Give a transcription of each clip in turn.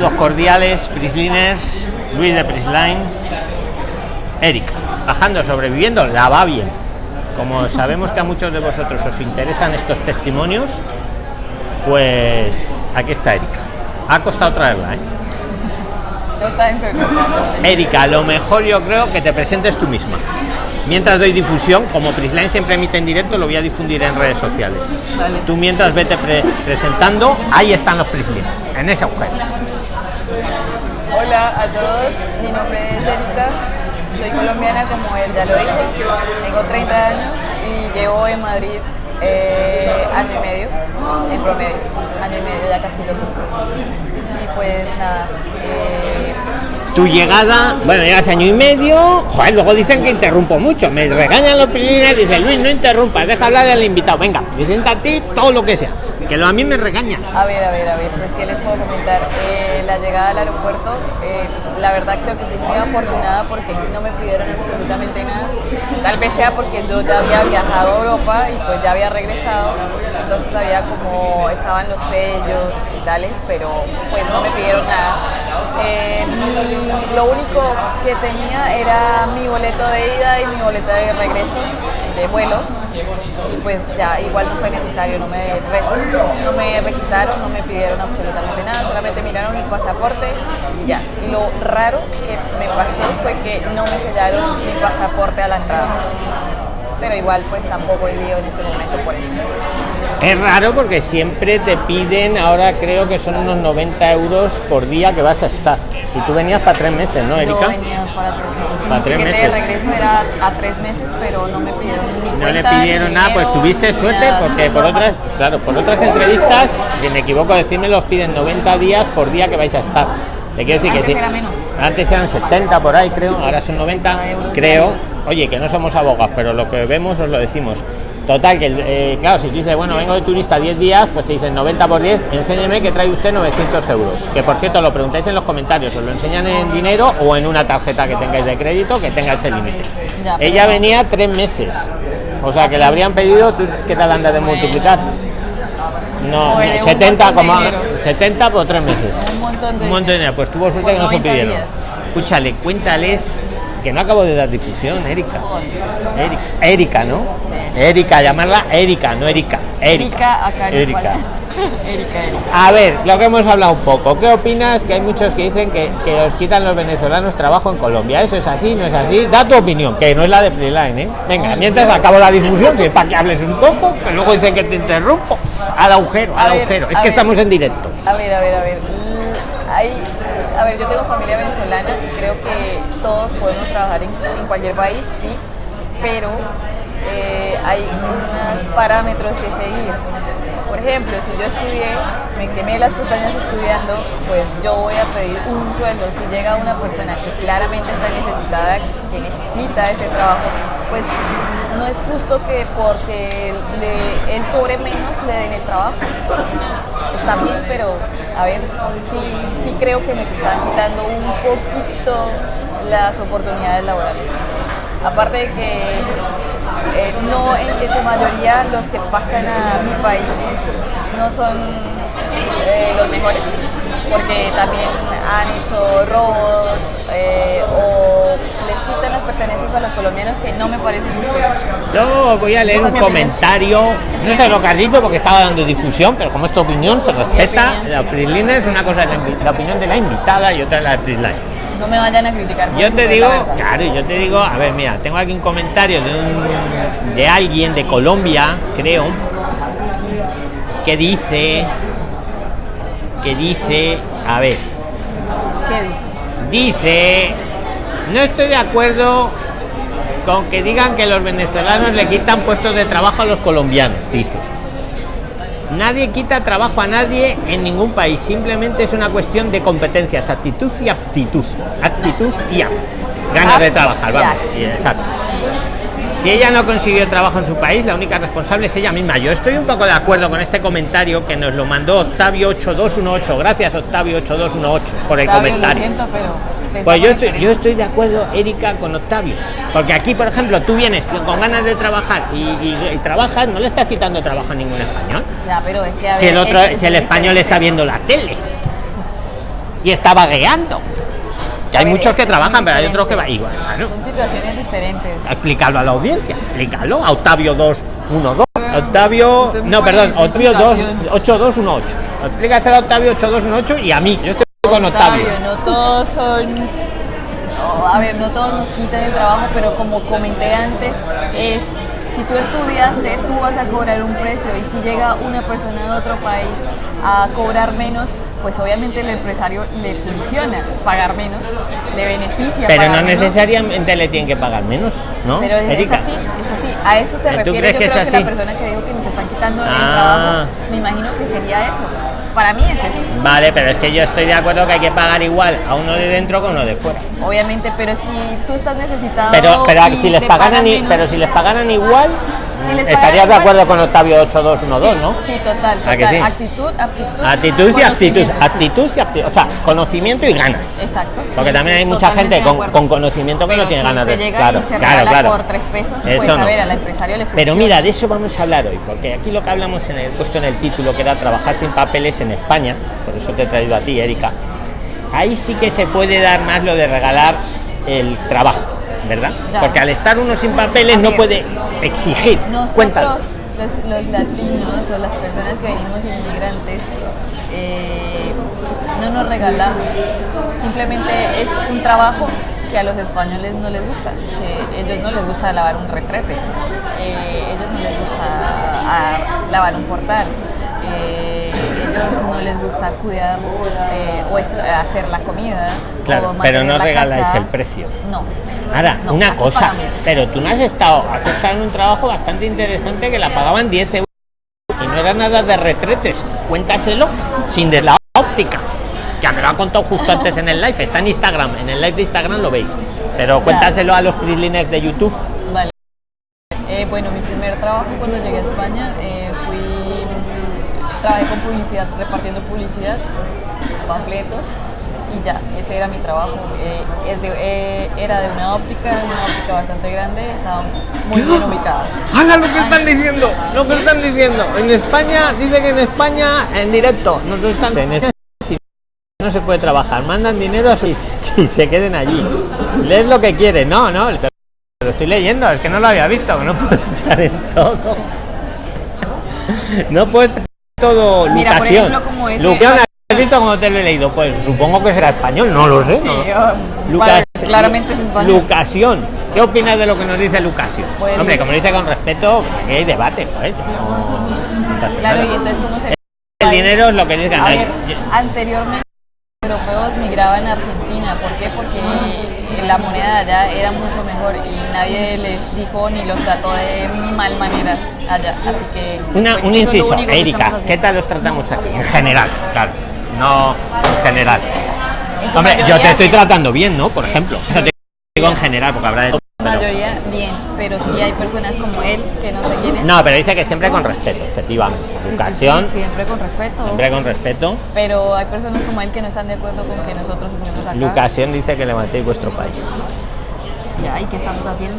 Los cordiales, Prisliners, Luis de Prisline, Erika, bajando, sobreviviendo, la va bien. Como sabemos que a muchos de vosotros os interesan estos testimonios, pues aquí está Erika. Ha costado traerla, ¿eh? Erika, lo mejor yo creo que te presentes tú misma. Mientras doy difusión, como Prisline siempre emite en directo, lo voy a difundir en redes sociales. Vale. Tú mientras vete pre- presentando, ahí están los Prisliners, en ese agujero. Hola a todos, mi nombre es Erika, soy colombiana como él ya lo dijo, tengo 30 años y llevo en Madrid eh, año y medio, en promedio, año y medio ya casi lo cumplo. Y pues nada, eh, tu llegada, bueno, llegas año y medio, joder, luego dicen que interrumpo mucho, me regañan los primeros, dice Luis, no interrumpas, deja hablar al invitado, venga, ti todo lo que sea, que lo a mí me regañan. a ver, a ver, a ver, pues qué les puedo comentar. Eh, la llegada al aeropuerto, eh, la verdad creo que fui muy afortunada porque no me pidieron absolutamente nada. Tal vez sea porque yo ya había viajado a Europa y pues ya había regresado, entonces había como estaban los sellos y tales, pero pues no me pidieron nada. Eh, lo único que tenía era mi boleto de ida y mi boleta de regreso de vuelo y pues ya igual no fue necesario, no me, no me registraron, no me pidieron absolutamente nada, solamente miraron mi pasaporte y ya. Lo raro que me pasó fue que no me sellaron mi pasaporte a la entrada. Pero igual pues tampoco lío en este momento por eso. Es raro porque siempre te piden, ahora creo que son unos 90 euros por día que vas a estar. Y tú venías para tres meses, ¿no, Yo Erika? venía para tres meses. Sí, Para tres meses. de regreso era a tres meses, pero no me pidieron ni No le ni pidieron nada, pues tuviste suerte nada. porque por otras, claro, por otras entrevistas, si me equivoco decirme, los piden 90 días por día que vais a estar. Te quiero decir Antes que sí. era menos. Antes eran 70 por ahí, creo, ahora son 90, 90 euros creo. Oye, que no somos abogados, pero lo que vemos os lo decimos. Total, que eh, claro, si tú dices, bueno, vengo de turista 10 días, pues te dicen 90 por 10, enséñeme que trae usted 900 euros. Que por cierto, lo preguntáis en los comentarios, os lo enseñan en dinero o en una tarjeta que tengáis de crédito que tenga ese límite. Ella venía tres meses, o sea que le habrían pedido, ¿tú qué tal andas de Bueno. multiplicar? No, Joder, un 70 montón de como dinero. 70 por tres meses. Un montón de Un montón de dinero. Pues tuvo suerte que no se 90 pidieron. días. Escúchale, cuéntales que no acabo de dar difusión, Erika. Erika, Erika, ¿no? Sí. Erika, llamarla Erika, no Erika. Erika. Erika acá en Erika. España. Erika, Erika. A ver, lo que hemos hablado un poco. ¿Qué opinas? Que hay muchos que dicen que, que os quitan los venezolanos trabajo en Colombia. ¿Eso es así? ¿No es así? Da tu opinión, que no es la de Playline, ¿eh? Venga, mientras acabo la difusión, que es para que hables un poco, que luego dicen que te interrumpo. Al agujero, A al ver, agujero. Es que ver. estamos en directo. A ver, a ver, a ver. Hay, a ver, yo tengo familia venezolana y creo que todos podemos trabajar en, en cualquier país, sí, pero eh, hay unos parámetros que seguir. Por ejemplo, si yo estudié, me quemé las pestañas estudiando, pues yo voy a pedir un sueldo. Si llega una persona que claramente está necesitada, que necesita ese trabajo, pues no es justo que porque le- él cobre menos le den el trabajo está bien, pero a ver, sí, sí creo que nos están quitando un poquito las oportunidades laborales. Aparte de que eh, no en, su mayoría los que pasan a mi país no son eh, los mejores, porque también han hecho robos eh, o les quitan las pertenencias a los colombianos que no me parece justo. Yo voy a leer un opinión. comentario, no sé lo que has dicho porque estaba dando difusión, pero como es tu opinión se respeta. opinión. La Prislina es una cosa, la, la opinión de la invitada y otra de la Prisline. No me vayan a criticar. Yo te digo, claro, yo te digo, a ver, mira, tengo aquí un comentario de un de alguien de Colombia, creo, que dice que dice, a ver, ¿Qué dice? dice, no estoy de acuerdo con que digan que los venezolanos le quitan puestos de trabajo a los colombianos, dice. Nadie quita trabajo a nadie en ningún país, simplemente es una cuestión de competencias, actitud y aptitud. Actitud y aptitud. Ganas de trabajar, vamos. exacto. Si ella no consiguió trabajo en su país, la única responsable es ella misma. Yo estoy un poco de acuerdo con este comentario que nos lo mandó Octavio8218. Gracias, Octavio8218, por el Octavio, comentario. Lo siento, pero Pues yo estoy, yo estoy de acuerdo, Erika, con Octavio. Porque aquí, por ejemplo, tú vienes con ganas de trabajar y, y- y trabajas, no le estás quitando trabajo a ningún español. Ya, pero es que a ver, Si el, otro, es- es si el español está viendo la tele. y está vagueando. Que hay ver, muchos que trabajan, pero hay otros que igual. Son situaciones diferentes. Explícalo a la audiencia, explícalo. A Octavio 212. Octavio. No, perdón, Octavio 2, licitación. 8218. Explícaselo a Octavio 8218 y a mí. Yo estoy con Octavio. no todos son. no, a ver, no todos nos quitan el trabajo, pero como comenté antes, es. Si tú estudiaste, tú vas a cobrar un precio y si llega una persona de otro país a cobrar menos, pues obviamente el empresario le funciona pagar menos, le beneficia. Pero pagar no menos. necesariamente le tienen que pagar menos, ¿no? Pero es, así, es así. A eso se ¿Tú refiere. crees Yo que es creo que la persona que dijo que nos están quitando el Ah. trabajo, me imagino que sería eso. Para mí es eso. Vale, pero es que yo estoy de acuerdo que hay que pagar igual a uno de dentro a uno de fuera. Obviamente, pero si tú estás necesitado. Pero, si les pagaran, menos- pero si les pagaran igual, Si les estarías de acuerdo con Octavio 8212, sí, ¿no? Sí, total. ¿A que total. sí? Actitud, aptitud. Actitud y actitud, actitud y actitud, o sea, conocimiento y ganas. Exacto. Porque sí, también hay mucha gente con, con conocimiento que Pero no tiene si ganas de. llega Claro, y se claro, claro. por tres pesos, Eso pues a ver, al empresario le Pero mira, de eso vamos a hablar hoy, porque aquí lo que hablamos en el puesto en el título, que era trabajar sin papeles en España, por eso te he traído a ti, Erika. Ahí sí que se puede dar más lo de regalar el trabajo, ¿verdad? Ya. Porque al estar uno sin papeles no puede exigir. Nosotros, los, los latinos o las personas que venimos inmigrantes, eh, no nos regalamos. Simplemente es un trabajo que a los españoles no les gusta, que a ellos no les gusta lavar un retrete, eh, ellos no les gusta ah, lavar un portal. eh, ellos no les gusta cuidar eh, o hacer la comida Claro, pero no regaláis casa. el precio. no Ahora, no, una cosa, pero tú no has estado, has estado en un trabajo bastante interesante que la pagaban 10 euros y no era nada de retretes. Cuéntaselo sin de la óptica. Ya me lo ha contado justo antes en el live, está en Instagram, en el live de Instagram lo veis. Pero cuéntaselo a los prisliners de YouTube. Vale. Eh, bueno, mi primer trabajo cuando llegué a España eh. Trabajé con publicidad, repartiendo publicidad, panfletos y ya, ese era mi trabajo. Eh, es de- eh, era de una óptica, una óptica bastante grande, estaba muy bien ubicada. ¡Hala lo que están diciendo! Lo que están diciendo. En España, dice que en España, en directo, nos lo están en no se puede trabajar. Mandan dinero a sus y se queden allí. Lees lo que quieres. No, no, lo estoy leyendo, es que no lo había visto, no puedo estar en todo. No puedo estar todo. Mira, por Lucación. ejemplo, como ese- Lucación, ¿has visto cómo te lo he leído? Pues supongo que será español, no lo sé. Sí, no. yo- Lucas, claramente es español. Lucación. ¿Qué opinas de lo que nos dice Lucasio? Pues- Hombre, como dice con respeto, aquí hay debate, joder. No, no pasa Claro, nada. y entonces, ¿cómo se.? El dinero es lo que dice A ver, anteriormente europeos migraban a Argentina. ¿Por qué? Porque eh, la moneda allá era mucho mejor y nadie les dijo ni los trató de mal manera allá. Así que. Una, pues, un inciso, Erika, ¿qué tal los tratamos aquí? En general, claro. No en general. En Hombre, yo te estoy tratando bien, ¿no? Por ejemplo. O sea, te digo en general, porque habrá de mayoría, bien. Pero sí hay personas como él, que no sé quién es. No, pero dice que siempre con respeto, efectivamente. Sí, sí, sí, Educación, siempre con respeto. siempre con respeto. Pero hay personas como él que no están de acuerdo con que nosotros estemos acá. Educación dice que levantéis vuestro país. Ya, ¿y qué estamos haciendo?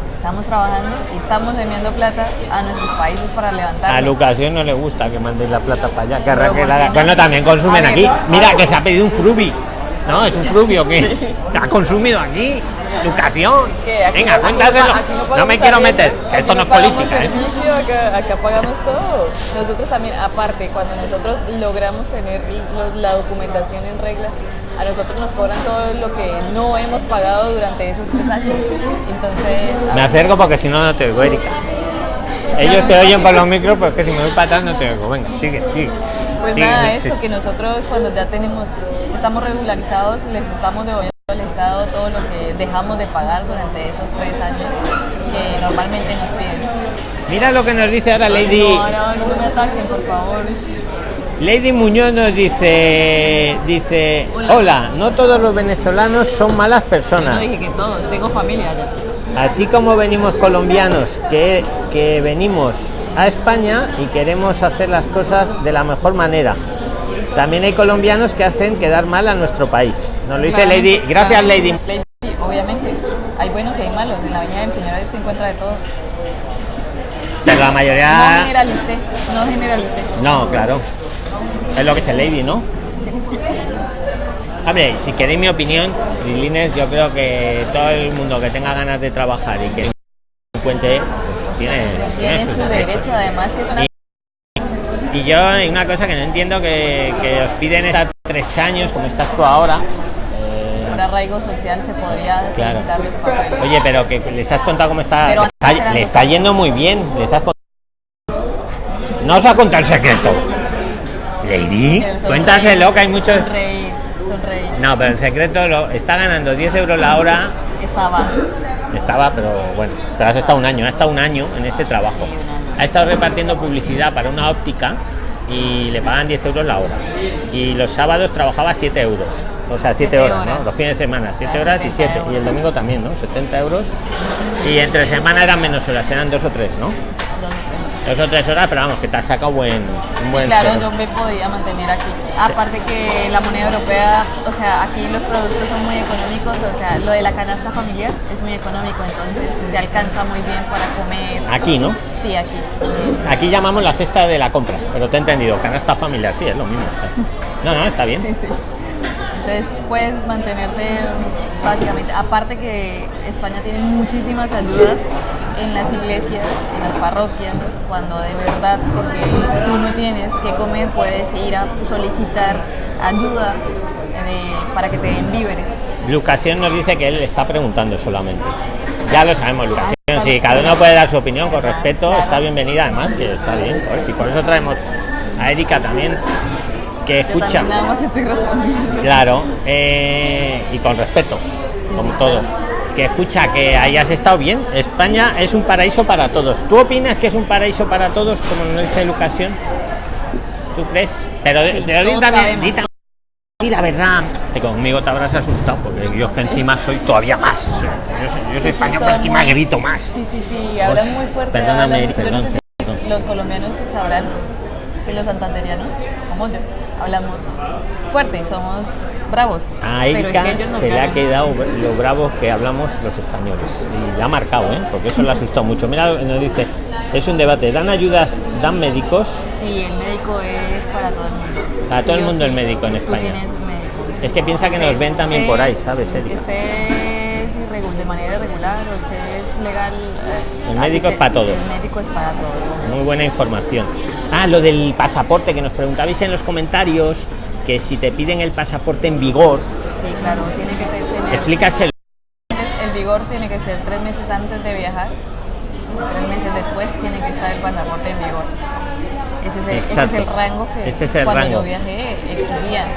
Pues estamos trabajando y estamos enviando plata a nuestros países para levantar. A Educación no le gusta que mandéis la plata para allá. Que Pero arranque ¿por la- no? Bueno, también consumen ver, aquí. Mira, que se ha pedido un frubi. No, es un frubi o qué. Ha consumido aquí. Educación. Venga, no- cuéntaselo. no, me quiero meter, que esto no es política. ¿eh? servicio, acá, acá pagamos todo. Nosotros también, aparte, cuando nosotros logramos tener los- la documentación en regla, a nosotros nos cobran todo lo que no hemos pagado durante esos tres años. Entonces, Me acerco porque si no, no te oigo, Erika. Ellos te oyen por los micros, pero es que si me voy para atrás no te oigo. Venga, sigue, sigue. Pues Sigue, nada, eso, que nosotros cuando ya tenemos, estamos regularizados, les estamos devolviendo al Estado todo lo que dejamos de pagar durante esos tres años que normalmente nos piden. Mira lo que nos dice ahora Lady. No, no, no me ataquen, por favor. Lady Muñoz nos dice, dice, Hola. hola, no todos los venezolanos son malas No personas. dije que todos, tengo familia allá. Así como venimos colombianos que, que venimos a España y queremos hacer las cosas de la mejor manera. También hay colombianos que hacen quedar mal a nuestro país. Nos lo dice Lady. Gracias Lady. obviamente. Hay buenos y hay malos. En la Viña del Señor se encuentra de todo. Pero la No mayoría... generalicé, no generalicé. No, claro. Es lo que dice Lady, ¿no? Sí. Hombre, si queréis mi opinión, Lilines, yo creo que todo el mundo que tenga ganas de trabajar y que encuentre, pues tiene, Tiene su derecho, además, que es una. Y- Y yo hay una cosa que no entiendo que, que os piden estar tres años, como estás tú ahora. eh, Por arraigo social se podría Claro. los papeles. Oye, pero que les has contado cómo está. Pero está, le está yendo muy bien. Les has con- No os ha contado el secreto. Lady, cuéntaselo que hay muchos. Sonreír. No, pero el secreto lo está ganando 10 euros la hora. Estaba. Estaba, pero bueno, pero has estado un año, ha estado un año en ese trabajo. Sí. Ha estado repartiendo publicidad para una óptica y le pagan 10 euros la hora. Y los sábados trabajaba 7 euros. O sea, 7 Siete horas, ¿no? horas. Los fines de semana, 7 sea, horas y 70 7. Y el domingo también, ¿no? 70 euros. Y entre semana eran menos horas, eran dos o tres, ¿no? Dos o tres horas. Pero vamos, que te has sacado buen, un Sí, buen claro, sueldo. yo me podía mantener aquí. Aparte que la moneda europea, o sea, aquí los productos son muy económicos, o sea, lo de la canasta familiar es muy económico, entonces te alcanza muy bien para comer. Aquí, ¿no? Sí, aquí. Aquí llamamos la cesta de la compra, pero te he entendido, canasta familiar, sí, es lo mismo. No, no, está bien. Sí, sí. Entonces puedes mantenerte básicamente, aparte que España tiene muchísimas ayudas en las iglesias, en las parroquias, cuando de verdad, porque tú no tienes que comer, puedes ir a solicitar ayuda de- para que te den víveres. Lucasión nos dice que él está preguntando solamente. Ya lo sabemos, Lucasión. Si vale. cada uno puede dar su opinión con respeto, está bienvenida, además que está bien. joder, Y por eso traemos a Erika también, que Yo escucha. también nada más estoy respondiendo. Claro, eh, y con respeto, Sí, como sí, todos. claro. Que escucha que hayas estado bien. España es un paraíso para todos. ¿Tú opinas que es un paraíso para todos, como nos dice Lucasión? ¿Tú crees? Pero de- Sí, también- también- di la verdad. Que conmigo te habrás asustado, porque yo es que encima soy todavía más. Yo soy, yo soy Sí, español, pero encima muy- grito más. Sí, sí, sí, hablan muy fuerte. perdóname, hablan- yo no sé perdón, si perdón. los colombianos sabrán que los santanderianos, como yo, hablamos fuerte y somos bravos. A pero es Erika que ellos se le ha quedado lo bravo que hablamos los españoles. Y la ha marcado, ¿eh? porque eso le ha asustado mucho. Mira, nos dice, es un debate, ¿dan ayudas, dan médicos? Sí, el médico es para todo el mundo. Para todo el mundo el médico en España. médico. Es que piensa que nos ven también por ahí, ¿sabes, Erika? Este de manera irregular o este es legal. eh, El médico es para todos. El médico es para todos. Muy buena información. Ah, lo del pasaporte que nos preguntabais en los comentarios, que si te piden el pasaporte en vigor, Sí, claro, tiene que te- tener. explícaselo. El vigor tiene que ser tres meses antes de viajar, tres meses después tiene que estar el pasaporte en vigor. Ese ese es el rango que Ese es el cuando rango. yo viajé exigían.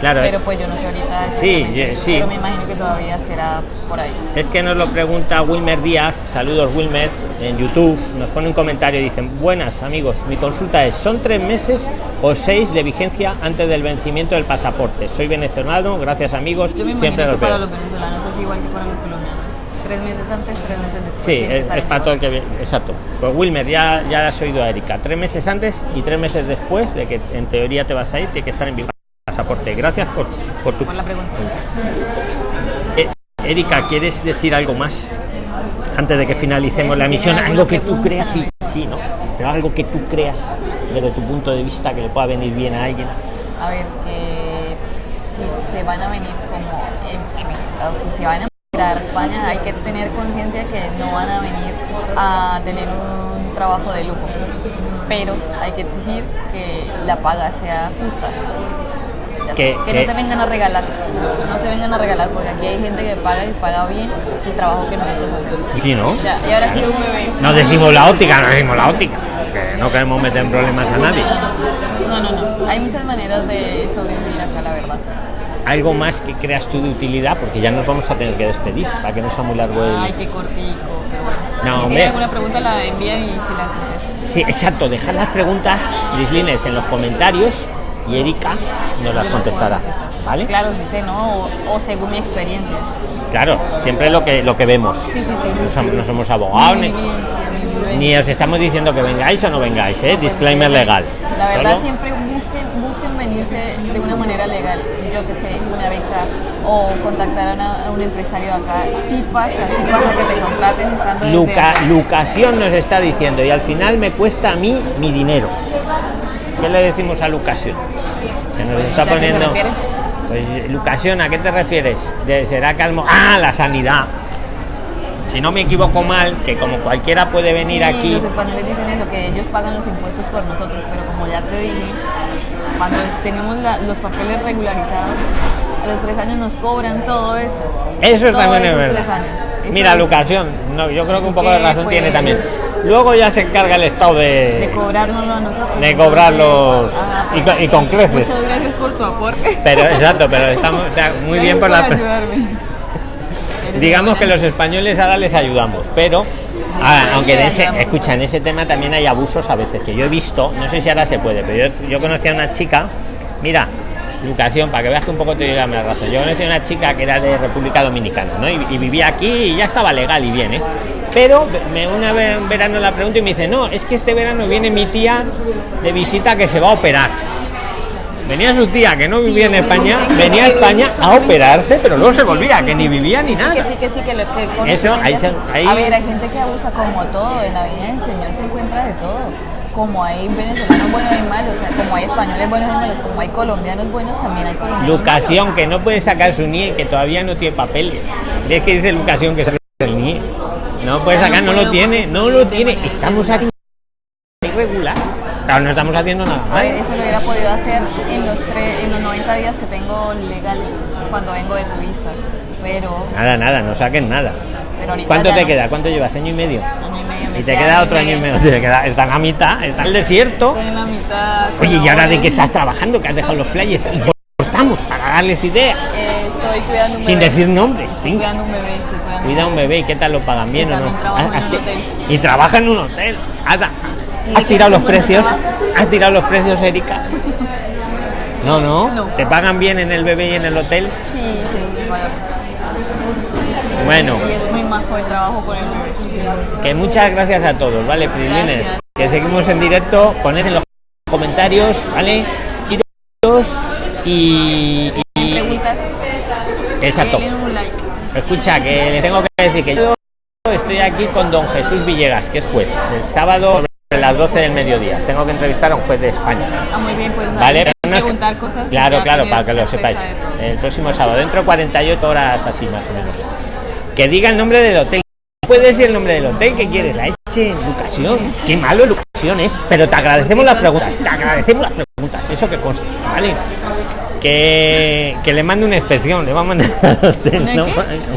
Claro, es, Pero pues yo no sé ahorita. Sí, ye- sí. Pero me imagino que todavía será por ahí. es que nos lo pregunta Wilmer Díaz, saludos Wilmer, en YouTube, nos pone un comentario y dicen, buenas amigos, mi consulta es, ¿son tres meses o seis de vigencia antes del vencimiento del pasaporte? Soy venezolano, gracias amigos, Yo me siempre que los para los venezolanos es igual que para los colombianos. Tres meses antes, tres meses después. Sí, es, para todo el que viene. Exacto. Pues Wilmer, ya, ya has oído a Erika. Tres meses antes y tres meses después de que en teoría te vas a ir, tiene que estar en el pasaporte. Gracias por, por tu. Por la pregunta. Eh, Erika, ¿quieres decir algo más antes de que Eh, finalicemos la si emisión? Algo que tú creas, sí, no sí, ¿no? Pero algo que tú creas desde tu punto de vista que le pueda venir bien a alguien. A ver, que si se van a venir como em- o si se van a migrar a España, hay que tener conciencia que no van a venir a tener un trabajo de lujo, pero hay que exigir que la paga sea justa. Que-. Que, que- no se vengan a regalar, no se vengan a regalar, porque aquí hay gente que paga y paga bien el trabajo que nosotros hacemos. Y sí, ¿no? Ya, y ahora que un bebé. No decimos la óptica, no decimos la óptica. Que no queremos meter en problemas a nadie. No, no, no. Hay muchas maneras de sobrevivir acá, la verdad. Algo más que creas tú de utilidad, porque ya nos vamos a tener que despedir para que no sea muy largo el. Ay, qué cortico, pero bueno. No, si hombre. tienen alguna pregunta la envían y se las. Sí, exacto. Dejad las preguntas, Grislines, en los comentarios y Erika nos las contestará. Claro, sí sé, ¿no? O, o según mi experiencia. Claro, siempre lo que lo que vemos. Sí, sí, sí. No, sí, som- sí. no somos abogados ni, bien, sí, os estamos diciendo que vengáis o no vengáis, ¿eh? Pues, Disclaimer legal. La verdad, Solo- siempre busquen, busquen venirse de una manera legal. Yo que sé, una beca o contactar a, una- a un empresario acá. Sí pasa, sí pasa que te contraten estando desde Luca. Lucasión nos está diciendo, y al final me cuesta a mí mi dinero. ¿qué le decimos a Lucasión? Que nos Pues está poniendo. Pues Lucasión, ¿a qué te refieres? De, ¿Será calmo? Ah, la sanidad. Si no me equivoco mal, que como cualquiera puede venir Sí, aquí. Los españoles dicen eso, que ellos pagan los impuestos por nosotros, pero como ya te dije, cuando tenemos la- los papeles regularizados, a los tres años nos cobran todo eso. Eso Todo también es verdad. años. Eso Mira, es- no, yo creo que un poco de razón tiene pues, también. Luego ya se encarga el Estado de. De cobrárnoslo a nosotros. De y pues, con- y con creces. Muchas gracias por tu aporte. Pero exacto, pero estamos muy bien por la. ayudarme. Digamos que los españoles ahora les ayudamos, pero ah, aunque en ese, escucha, en ese tema también hay abusos a veces que yo he visto, no sé si ahora se puede, pero yo, yo conocí a una chica, mira, Lucasión, para que veas que un poco te diga la razón. Yo conocí a una chica que era de República Dominicana, ¿no? Y, y vivía aquí y ya estaba legal y bien, ¿eh? Pero me, una vez en verano la pregunto y me dice, no, es que este verano viene mi tía de visita que se va a operar. Venía su tía que no vivía en España, venía a España a operarse, pero luego se volvía, sí, que ni vivía ni sí, nada. Que sí, que sí, que lo que Eso, ahí se- ahí- A ver, hay gente que abusa como todo. En la vida del Señor se encuentra de todo. Como hay venezolanos buenos y malos, o sea, como hay españoles buenos y malos, como hay colombianos buenos, también hay colombianos Lucasión, malos. que no puede sacar su NIE, que todavía no tiene papeles. Es que dice Lucasión que saque el NIE. No puede no sacar, no lo tiene, no lo tiene. Estamos aquí irregular. Claro, no estamos haciendo nada. A ver, eso lo hubiera podido hacer en los, en los 90 días que tengo legales, cuando vengo de turista. Pero, Nada, nada, no saquen nada. pero ¿Cuánto te no. queda? ¿Cuánto llevas? ¿Año y medio? Año y medio. me Y te queda otro año y medio. Te queda, está en la mitad, está en el desierto. Estoy en la mitad. Oye, ¿y ahora de qué estás trabajando? Que has dejado los flyers y cortamos para darles ideas. Eh, estoy cuidando un Sin bebé. decir nombres. Estoy venga. cuidando un bebé, estoy cuidando Cuida un bebé y qué tal lo pagan bien o no. trabajo en. Y trabaja en un hotel. Has, Sí, has que tirado los precios. trabajo. Has tirado los precios, Erika. No, no, No. ¿Te pagan bien en el bebé y en el hotel? Sí, sí, vaya. Bueno, Y es muy majo el trabajo con el bebé. que muchas gracias a todos, ¿vale, Prilines? Que seguimos en directo. Poned en los comentarios, ¿vale? Chiros y. ¿Me y- preguntas? Exacto. Denle un like. Escucha, que les tengo que decir que yo estoy aquí con don Jesús Villegas, que es juez, el sábado a las 12 del mediodía. Tengo que entrevistar a un juez de España. Ah, muy bien, pues ¿Vale? preguntar cosas. Claro, claro, para que lo sepáis. El próximo sábado, dentro de 48 horas así más o menos. Que diga el nombre del hotel. ¿Puede decir el nombre del hotel que quieres? La eche Lucasión. Qué malo Lucasión, ¿eh? Pero te agradecemos las preguntas. Te agradecemos las preguntas. Eso que consta, ¿vale? Que, que le mande una inspección. Le va a mandar al hotel, ¿Una ¿no?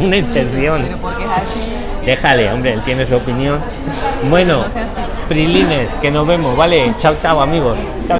una inspección. Pero porque es así. Déjale, hombre, él tiene su opinión. Bueno, No. Prilines, que nos vemos, ¿vale? Chao, chao, amigos. Chao.